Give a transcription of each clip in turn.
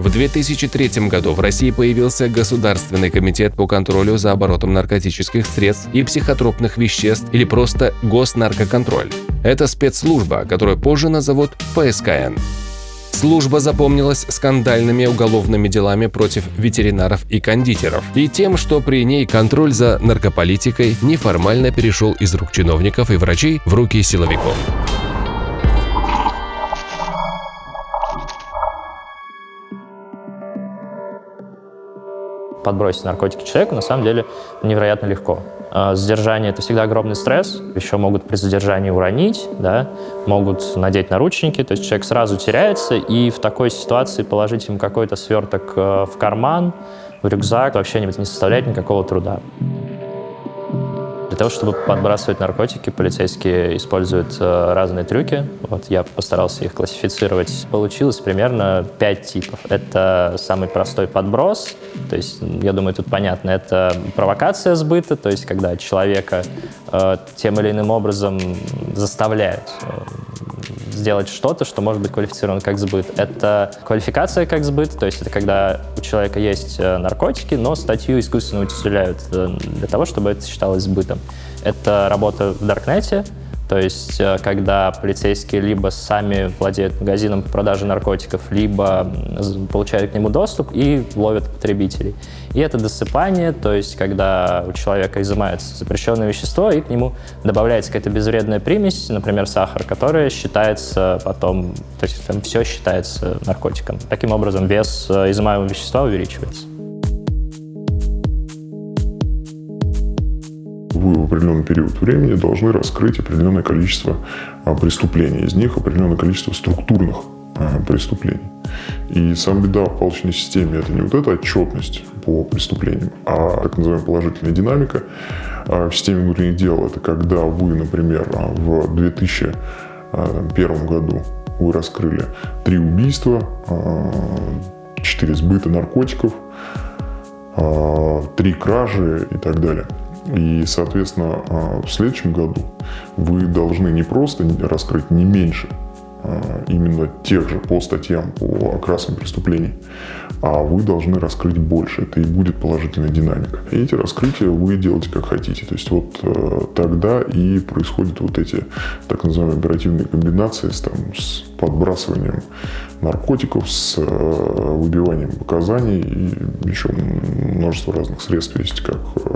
В 2003 году в России появился Государственный комитет по контролю за оборотом наркотических средств и психотропных веществ или просто Госнаркоконтроль. Это спецслужба, которую позже назовут ФСКН. Служба запомнилась скандальными уголовными делами против ветеринаров и кондитеров и тем, что при ней контроль за наркополитикой неформально перешел из рук чиновников и врачей в руки силовиков. Подбросить наркотики человеку на самом деле невероятно легко. Задержание — это всегда огромный стресс. Еще могут при задержании уронить, да, могут надеть наручники, то есть человек сразу теряется, и в такой ситуации положить ему какой-то сверток э, в карман, в рюкзак вообще не составляет никакого труда того, чтобы подбрасывать наркотики, полицейские используют э, разные трюки. Вот я постарался их классифицировать. Получилось примерно пять типов. Это самый простой подброс, то есть, я думаю, тут понятно, это провокация сбыта, то есть, когда человека э, тем или иным образом заставляют э, сделать что-то, что может быть квалифицировано как сбыт. Это квалификация как сбыт, то есть это когда у человека есть э, наркотики, но статью искусственно утяжеляют э, для того, чтобы это считалось сбытом. Это работа в Даркнете, то есть, э, когда полицейские либо сами владеют магазином по продаже наркотиков, либо получают к нему доступ и ловят потребителей. И это досыпание, то есть, когда у человека изымается запрещенное вещество, и к нему добавляется какая-то безвредная примесь, например, сахар, которая считается потом, то есть, там все считается наркотиком. Таким образом, вес э, изымаемого вещества увеличивается. В определенный период времени должны раскрыть определенное количество а, преступлений. Из них определенное количество структурных а, преступлений. И сам беда в палочной системе – это не вот эта отчетность по преступлениям, а так называемая положительная динамика. А, в системе внутренних дел – это когда вы, например, в 2001 году вы раскрыли три убийства, четыре сбыта наркотиков, три кражи и так далее – и, соответственно, а, в следующем году вы должны не просто раскрыть не меньше а, именно тех же по статьям, по окрасам преступлений, а вы должны раскрыть больше. Это и будет положительная динамика. И эти раскрытия вы делаете как хотите. То есть вот э, тогда и происходят вот эти так называемые оперативные комбинации с, там, с подбрасыванием наркотиков, с э, выбиванием показаний и еще множество разных средств есть, как э,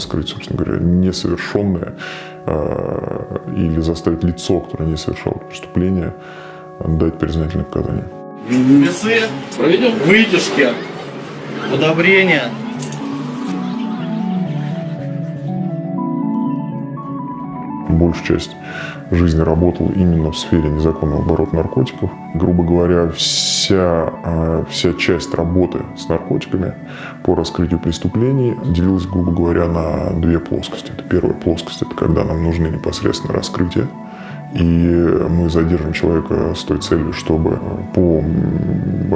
раскрыть, собственно говоря, несовершенное или заставить лицо, которое не совершало преступление, дать признательное показание. Весы, проведем вытяжки, удобрения. Большую часть жизни работал именно в сфере незаконного оборота наркотиков. Грубо говоря, вся, а, вся часть работы с наркотиками по раскрытию преступлений делилась, грубо говоря, на две плоскости. Это первая плоскость – это когда нам нужны непосредственно раскрытия и мы задержим человека с той целью, чтобы по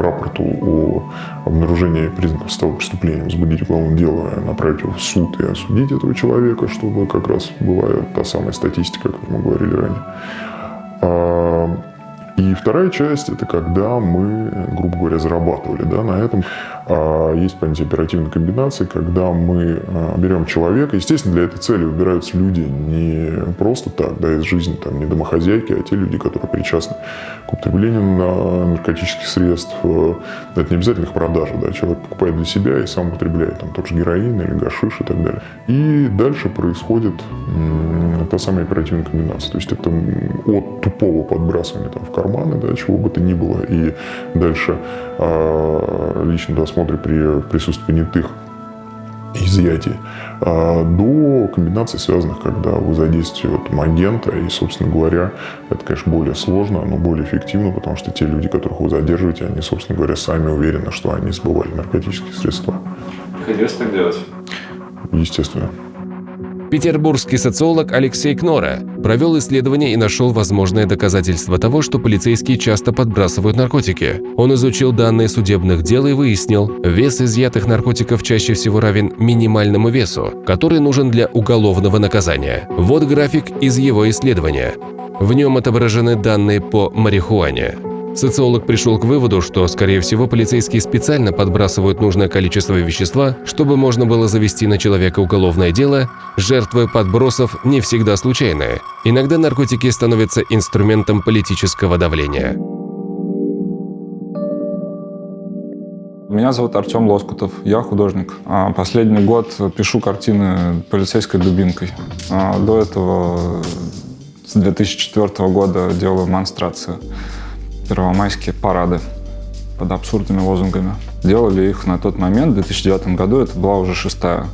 рапорту о обнаружении признаков состава преступления возбудить уголовное дело, направить его в суд и осудить этого человека, чтобы как раз была та самая статистика, как мы говорили ранее. И вторая часть – это когда мы, грубо говоря, зарабатывали да, на этом. А, есть понятие оперативной комбинации, когда мы а, берем человека. Естественно, для этой цели выбираются люди не просто так, да, из жизни, там, не домохозяйки, а те люди, которые причастны к употреблению наркотических средств. Это не обязательно их продажа, да, человек покупает для себя и сам употребляет, там, тот же героин или гашиш и так далее. И дальше происходит та самая оперативная комбинация. То есть это от тупого подбрасывания там, в карманы, да, чего бы то ни было, и дальше э, личном досмотре при присутствии понятых изъятий, а, до комбинаций, связанных, когда вы задействуете вот, агента, и, собственно говоря, это, конечно, более сложно, но более эффективно, потому что те люди, которых вы задерживаете, они, собственно говоря, сами уверены, что они сбывали наркотические средства. Приходилось так делать? Естественно. Петербургский социолог Алексей Кнора провел исследование и нашел возможные доказательства того, что полицейские часто подбрасывают наркотики. Он изучил данные судебных дел и выяснил, вес изъятых наркотиков чаще всего равен минимальному весу, который нужен для уголовного наказания. Вот график из его исследования. В нем отображены данные по марихуане. Социолог пришел к выводу, что, скорее всего, полицейские специально подбрасывают нужное количество вещества, чтобы можно было завести на человека уголовное дело, жертвы подбросов не всегда случайные. Иногда наркотики становятся инструментом политического давления. Меня зовут Артем Лоскутов, я художник. А последний год пишу картины полицейской дубинкой. А до этого с 2004 года делаю монстрации, первомайские парады под абсурдными лозунгами. Делали их на тот момент, в 2009 году, это была уже шестая.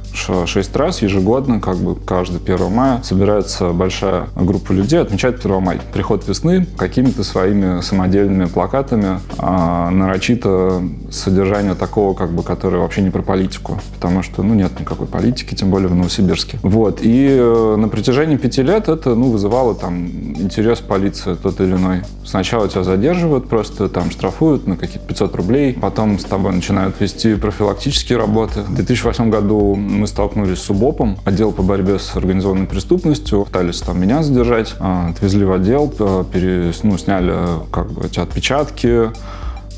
Шесть раз ежегодно, как бы каждый 1 мая, собирается большая группа людей, отмечает 1 мая. Приход весны какими-то своими самодельными плакатами, а, нарочито содержание такого, как бы, которое вообще не про политику, потому что, ну, нет никакой политики, тем более в Новосибирске. Вот, и э, на протяжении пяти лет это, ну, вызывало там интерес полиции тот или иной. Сначала тебя задерживают, просто там штрафуют на какие-то 500 рублей, потом с тобой начинают вести профилактические работы. В 2008 году мы столкнулись с СУБОПом, отдел по борьбе с организованной преступностью. Пытались там меня задержать, а, отвезли в отдел, э, пере, ну, сняли как бы эти отпечатки, а,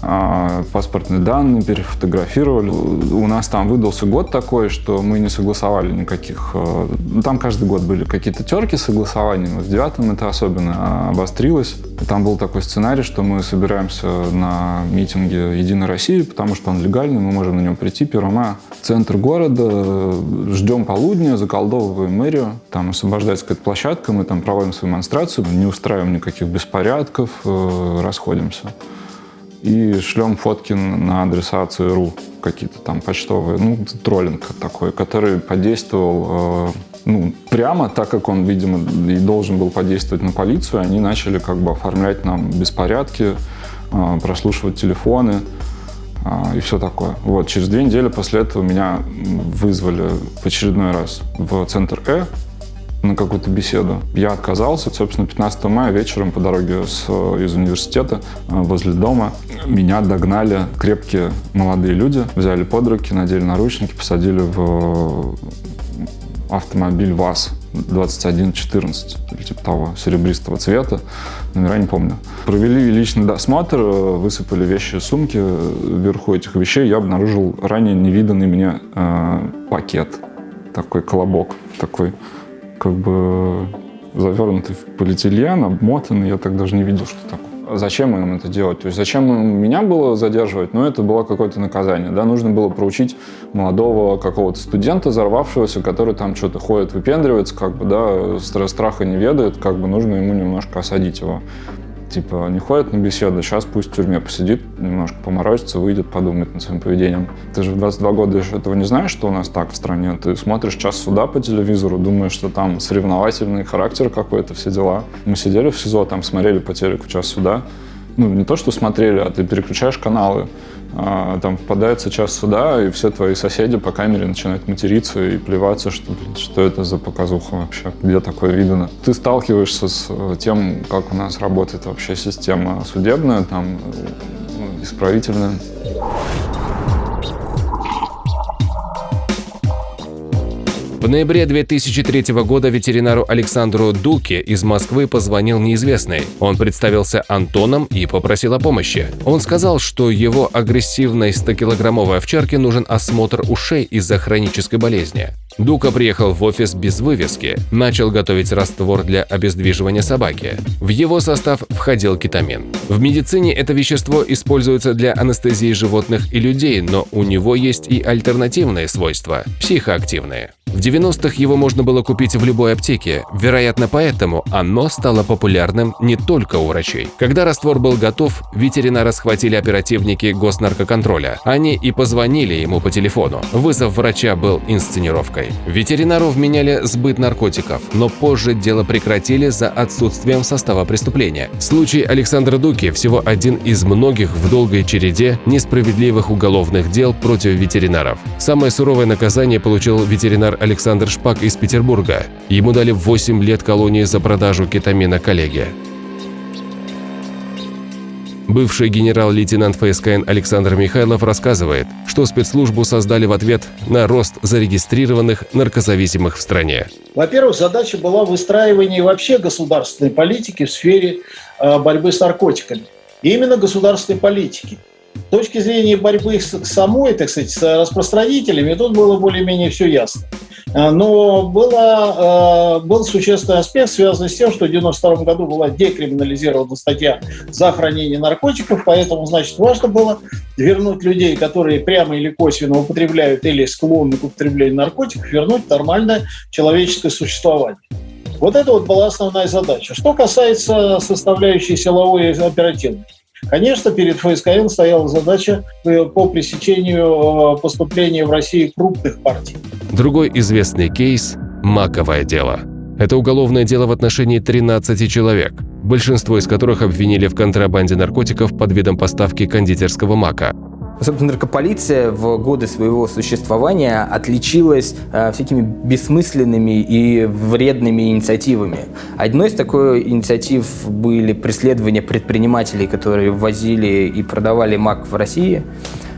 паспортные данные, перефотографировали. У нас там выдался год такой, что мы не согласовали никаких... Э, ну, там каждый год были какие-то терки согласования, но в девятом это особенно обострилось. Там был такой сценарий, что мы собираемся на митинге «Единой России», потому что он легальный, мы можем на нем прийти 1 мая. Центр города, ждем полудня, заколдовываем мэрию, там освобождается какая-то площадка, мы там проводим свою демонстрацию, не устраиваем никаких беспорядков, э, расходимся и шлем фотки на адресацию РУ, какие-то там почтовые, ну, троллинг такой, который подействовал э, ну, прямо, так как он, видимо, и должен был подействовать на полицию, они начали как бы оформлять нам беспорядки, э, прослушивать телефоны э, и все такое. Вот, через две недели после этого меня вызвали в очередной раз в центр Э, на какую-то беседу. Я отказался. Собственно, 15 мая вечером по дороге с, из университета э, возле дома меня догнали крепкие молодые люди, взяли под руки, надели наручники, посадили в автомобиль ВАЗ 2114 или типа того, серебристого цвета, номера не помню. Провели личный досмотр, э, высыпали вещи сумки. Вверху этих вещей я обнаружил ранее невиданный мне э, пакет, такой колобок, такой как бы завернутый в полиэтилен, обмотанный, я так даже не видел, что такое. Зачем им это делать? То есть зачем меня было задерживать? Ну, это было какое-то наказание, да, нужно было проучить молодого какого-то студента, взорвавшегося, который там что-то ходит, выпендривается, как бы, да, страха не ведает, как бы нужно ему немножко осадить его. Типа, не ходит на беседы, сейчас пусть в тюрьме посидит, немножко поморозится, выйдет, подумает над своим поведением. Ты же в 22 года этого не знаешь, что у нас так в стране. Ты смотришь час суда по телевизору, думаешь, что там соревновательный характер какой-то, все дела. Мы сидели в СИЗО, там смотрели по телеку час суда. Ну, не то, что смотрели, а ты переключаешь каналы. А, там впадается час суда, и все твои соседи по камере начинают материться и плеваться, что, блин, что это за показуха вообще, где такое видно. Ты сталкиваешься с э, тем, как у нас работает вообще система судебная, там, ну, исправительная. Ноябре 2003 года ветеринару Александру Дуке из Москвы позвонил неизвестный. Он представился Антоном и попросил о помощи. Он сказал, что его агрессивной 100-килограммовой овчарке нужен осмотр ушей из-за хронической болезни. Дука приехал в офис без вывески, начал готовить раствор для обездвиживания собаки. В его состав входил кетамин. В медицине это вещество используется для анестезии животных и людей, но у него есть и альтернативные свойства – психоактивные. В 90-х его можно было купить в любой аптеке, вероятно поэтому оно стало популярным не только у врачей. Когда раствор был готов, ветеринара схватили оперативники госнаркоконтроля. Они и позвонили ему по телефону. Вызов врача был инсценировкой. Ветеринару вменяли сбыт наркотиков, но позже дело прекратили за отсутствием состава преступления. Случай Александра Дуки всего один из многих в долгой череде несправедливых уголовных дел против ветеринаров. Самое суровое наказание получил ветеринар Александр Шпак из Петербурга. Ему дали 8 лет колонии за продажу кетамина коллеге. Бывший генерал-лейтенант ФСКН Александр Михайлов рассказывает, что спецслужбу создали в ответ на рост зарегистрированных наркозависимых в стране. Во-первых, задача была выстраивание вообще государственной политики в сфере э, борьбы с наркотиками. и именно государственной политики. Точки зрения борьбы с самой, так сказать, с распространителями, тут было более-менее все ясно. А, но было, а, был существенный аспект, связанный с тем, что в 1992 году была декриминализирована статья за хранение наркотиков, поэтому, значит, важно было вернуть людей, которые прямо или косвенно употребляют или склонны к употреблению наркотиков, вернуть нормальное человеческое существование. Вот это вот была основная задача. Что касается составляющей силовой и оперативной. Конечно, перед ФСКН стояла задача э, по пресечению э, поступления в России крупных партий. Другой известный кейс – «Маковое дело». Это уголовное дело в отношении 13 человек, большинство из которых обвинили в контрабанде наркотиков под видом поставки кондитерского мака. Собственно, наркополиция в годы своего существования отличилась э, всякими бессмысленными и вредными инициативами. Одной из такой инициатив были преследования предпринимателей, которые ввозили и продавали мак в России.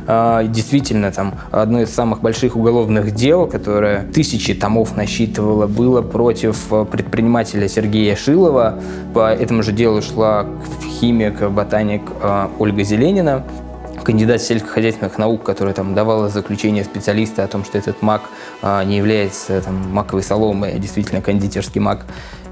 Uh, действительно, там одно из самых больших уголовных дел, которое тысячи томов насчитывало, было против предпринимателя Сергея Шилова. По этому же делу шла химик, ботаник uh, Ольга Зеленина кандидат сельскохозяйственных наук, которая там давала заключение специалиста о том, что этот мак а, не является там, маковой соломой, а действительно кондитерский мак.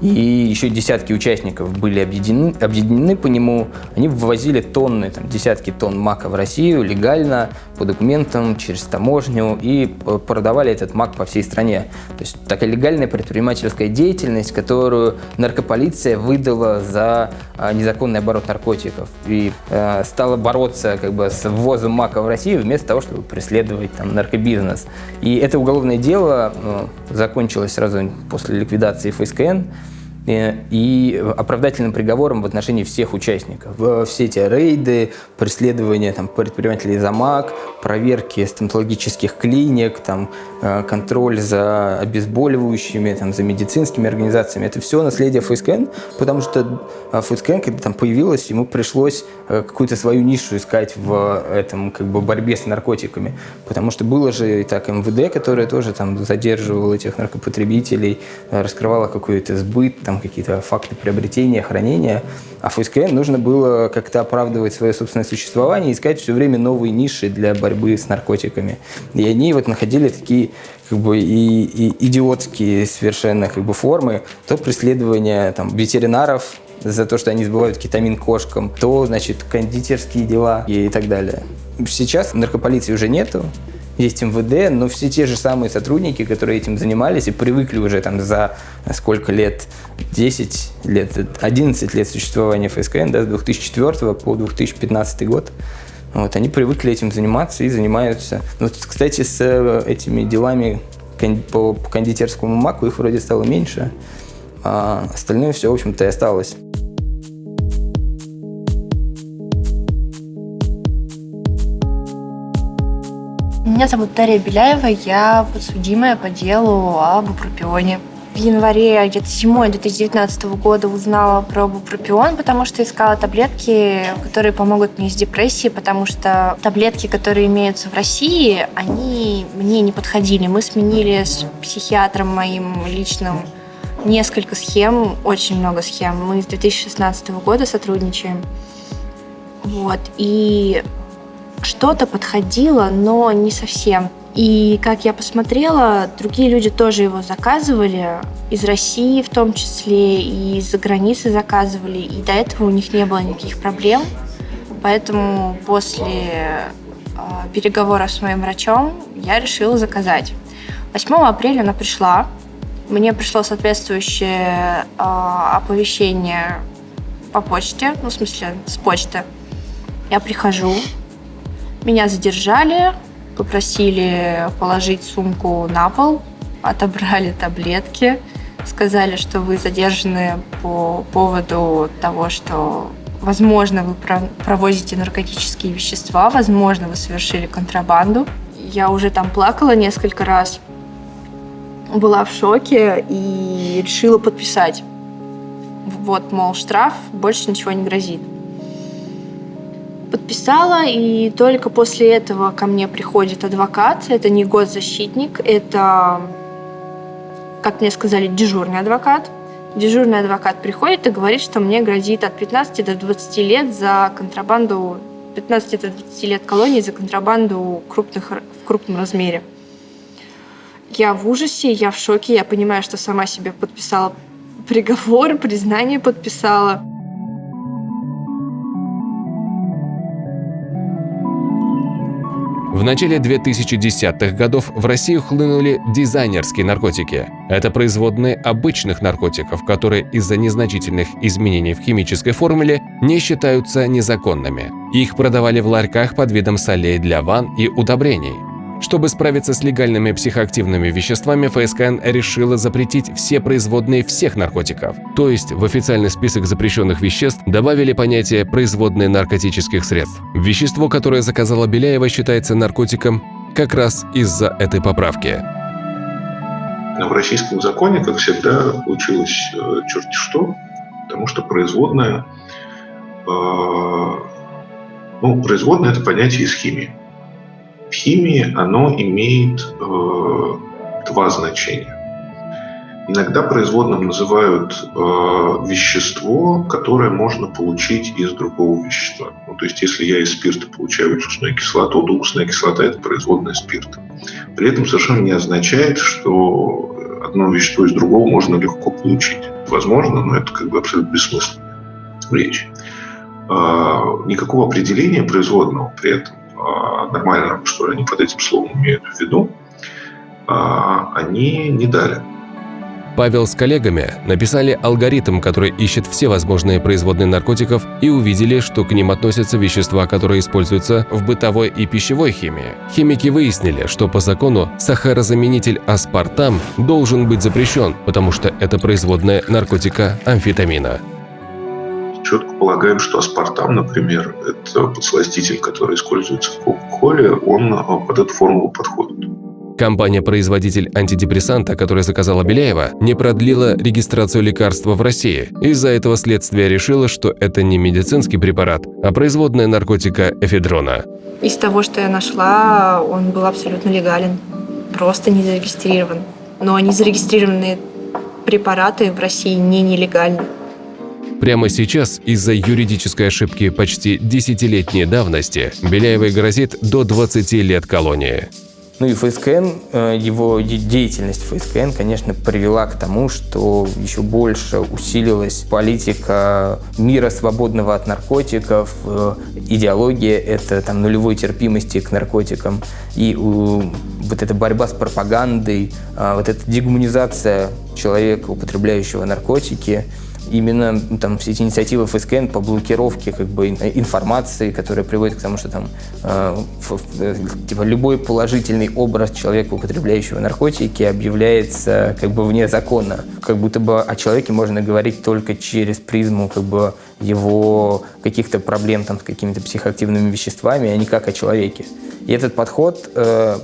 И еще десятки участников были объединены, объединены по нему. Они ввозили тонны, там, десятки тонн мака в Россию легально, по документам, через таможню и продавали этот мак по всей стране. То есть такая легальная предпринимательская деятельность, которую наркополиция выдала за а, незаконный оборот наркотиков и э, стала бороться как бы с ввозом мака в Россию вместо того, чтобы преследовать там наркобизнес. И это уголовное дело э, закончилось сразу после ликвидации ФСКН. Э, и оправдательным приговором в отношении всех участников. Все эти рейды, преследования там, предпринимателей за МАК, проверки стоматологических клиник, там, э, контроль за обезболивающими, там, за медицинскими организациями. Это все наследие ФСКН, потому что э, ФСКН, когда там появилась, ему пришлось какую-то свою нишу искать в этом как бы, борьбе с наркотиками. Потому что было же и так МВД, которое тоже там задерживало этих наркопотребителей, раскрывало какой-то сбыт, там, там какие-то факты приобретения, хранения. А ФСКН нужно было как-то оправдывать свое собственное существование искать все время новые ниши для борьбы с наркотиками. И они вот находили такие как бы и, и идиотские совершенно как бы формы, то преследование там ветеринаров за то, что они сбывают кетамин кошкам, то, значит, кондитерские дела и так далее. Сейчас наркополиции уже нету, есть МВД, но все те же самые сотрудники, которые этим занимались и привыкли уже там за сколько лет, 10 лет, 11 лет существования ФСКН, да, с 2004 по 2015 год, вот, они привыкли этим заниматься и занимаются. Вот, кстати, с э, этими делами по кондитерскому маку их вроде стало меньше, а остальное все, в общем-то, и осталось. Меня зовут Дарья Беляева, я подсудимая по делу об упропионе. В январе, где-то зимой 2019 года узнала про бупропион, потому что искала таблетки, которые помогут мне с депрессией, потому что таблетки, которые имеются в России, они мне не подходили. Мы сменили с психиатром моим личным несколько схем, очень много схем. Мы с 2016 года сотрудничаем. Вот. И что-то подходило, но не совсем. И как я посмотрела, другие люди тоже его заказывали, из России в том числе, и из-за границы заказывали, и до этого у них не было никаких проблем. Поэтому после э, переговоров с моим врачом я решила заказать. 8 апреля она пришла. Мне пришло соответствующее э, оповещение по почте, ну, в смысле, с почты. Я прихожу, меня задержали, попросили положить сумку на пол, отобрали таблетки, сказали, что вы задержаны по поводу того, что, возможно, вы провозите наркотические вещества, возможно, вы совершили контрабанду. Я уже там плакала несколько раз, была в шоке и решила подписать. Вот, мол, штраф, больше ничего не грозит подписала, и только после этого ко мне приходит адвокат. Это не госзащитник, это, как мне сказали, дежурный адвокат. Дежурный адвокат приходит и говорит, что мне грозит от 15 до 20 лет за контрабанду 15 до 20 лет колонии за контрабанду крупных, в крупном размере. Я в ужасе, я в шоке, я понимаю, что сама себе подписала приговор, признание подписала. В начале 2010-х годов в Россию хлынули дизайнерские наркотики. Это производные обычных наркотиков, которые из-за незначительных изменений в химической формуле не считаются незаконными. Их продавали в ларьках под видом солей для ванн и удобрений. Чтобы справиться с легальными психоактивными веществами, ФСКН решила запретить все производные всех наркотиков. То есть в официальный список запрещенных веществ добавили понятие «производные наркотических средств». Вещество, которое заказала Беляева, считается наркотиком как раз из-за этой поправки. В российском законе, как всегда, получилось э, черти что, потому что производное, э, ну, производное – это понятие из химии в химии оно имеет э, два значения. Иногда производным называют э, вещество, которое можно получить из другого вещества. Ну, то есть, если я из спирта получаю уксусную кислоту, то уксусная кислота – это производная спирта. При этом совершенно не означает, что одно вещество из другого можно легко получить. Возможно, но это как бы абсолютно бессмысленная речь. Э, никакого определения производного при этом а, нормально, что они под этим словом имеют в виду, а, они не дали. Павел с коллегами написали алгоритм, который ищет все возможные производные наркотиков и увидели, что к ним относятся вещества, которые используются в бытовой и пищевой химии. Химики выяснили, что по закону сахарозаменитель аспартам должен быть запрещен, потому что это производная наркотика амфетамина четко полагаем, что аспартам, например, это подсластитель, который используется в Кока-Коле, он а, под эту формулу подходит. Компания-производитель антидепрессанта, которая заказала Беляева, не продлила регистрацию лекарства в России. Из-за этого следствие решило, что это не медицинский препарат, а производная наркотика эфедрона. Из того, что я нашла, он был абсолютно легален, просто не зарегистрирован. Но незарегистрированные препараты в России не нелегальны. Прямо сейчас из-за юридической ошибки почти десятилетней давности Беляевой грозит до 20 лет колонии. Ну и ФСКН, э, его деятельность ФСКН, конечно, привела к тому, что еще больше усилилась политика мира свободного от наркотиков, э, идеология это там нулевой терпимости к наркотикам и вот эта борьба с пропагандой, а, вот эта дегуманизация человека, употребляющего наркотики – именно там все эти инициативы ФСКН по блокировке как бы информации, которая приводит к тому, что там э, э, типа любой положительный образ человека, употребляющего наркотики, объявляется как бы вне закона. Как будто бы о человеке можно говорить только через призму как бы его каких-то проблем там с какими-то психоактивными веществами, а не как о человеке. И этот подход э,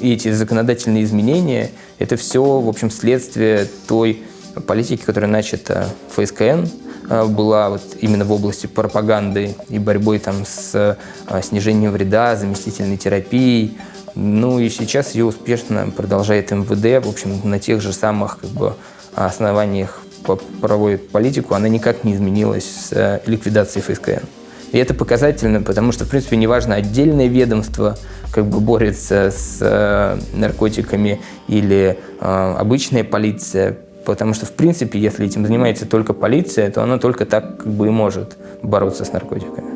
и эти законодательные изменения, это все, в общем, следствие той политики, которая начата ФСКН, э, была вот именно в области пропаганды и борьбой там с э, снижением вреда, заместительной терапией. Ну и сейчас ее успешно продолжает МВД, в общем, на тех же самых как бы, основаниях проводит политику, она никак не изменилась с э, ликвидацией ФСКН. И это показательно, потому что, в принципе, неважно, отдельное ведомство как бы борется с наркотиками или э, обычная полиция, Потому что, в принципе, если этим занимается только полиция, то она только так как бы и может бороться с наркотиками.